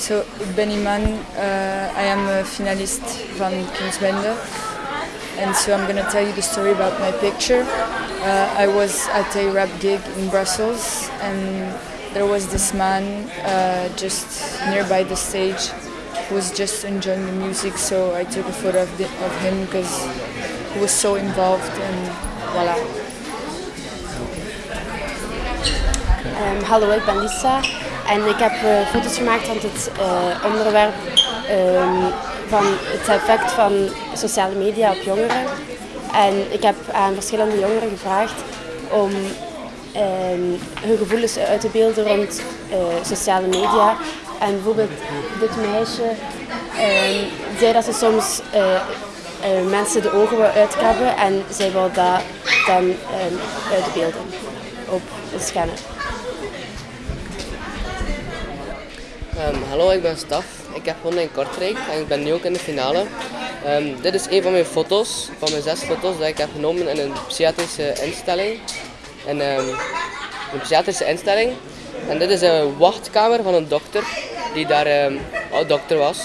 So, ik ben. Uh, I am a finalist van Kunstbende. And so I'm going to tell you the story about my picture. Uh, I was at a rap gig in Brussels and there was this man uh, just nearby the stage who was just enjoying the music. So I took a photo of, the, of him because he was so involved and voilà. Um, hallo, ik ben Lisa en ik heb uh, foto's gemaakt van het uh, onderwerp um, van het effect van sociale media op jongeren. En ik heb aan verschillende jongeren gevraagd om um, hun gevoelens uit te beelden rond uh, sociale media. En bijvoorbeeld dit meisje zei dat ze soms mensen de ogen wil uitkrabben en zij wil dat dan uitbeelden op een scanner. Hallo, ik ben Staf. Ik heb gewonnen in Kortrijk en ik ben nu ook in de finale. Um, dit is een van mijn foto's, van mijn zes foto's die ik heb genomen in een psychiatrische instelling. En, um, een psychiatrische instelling. En dit is een wachtkamer van een dokter die daar dokter was.